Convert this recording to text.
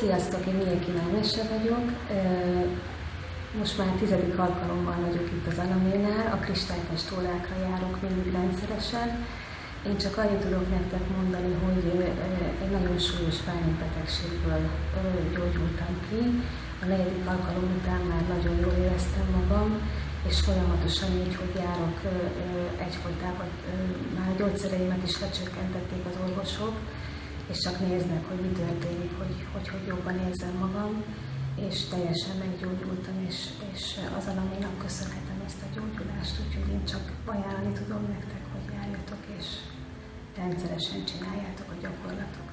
Sziasztok, én Mieki Námese vagyok. Most már tizedik alkalommal vagyok itt az Alaménál, a kristálytest órákra járok mindig rendszeresen. Én csak annyit tudok nektek mondani, hogy egy nagyon súlyos betegségből gyógyultam ki. A negyedik alkalom után már nagyon jól éreztem magam, és folyamatosan így, hogy járok egyfolytában, már a gyógyszereimet is lecsökkentették az orvosok, és csak néznek, hogy mi történik, hogy hogy, hogy jobban érzem magam, és teljesen meggyógyultam, és, és az alaminak köszönhetem ezt a gyógyulást, úgyhogy én csak ajánlani tudom nektek, hogy járjatok, és rendszeresen csináljátok a gyakorlatot.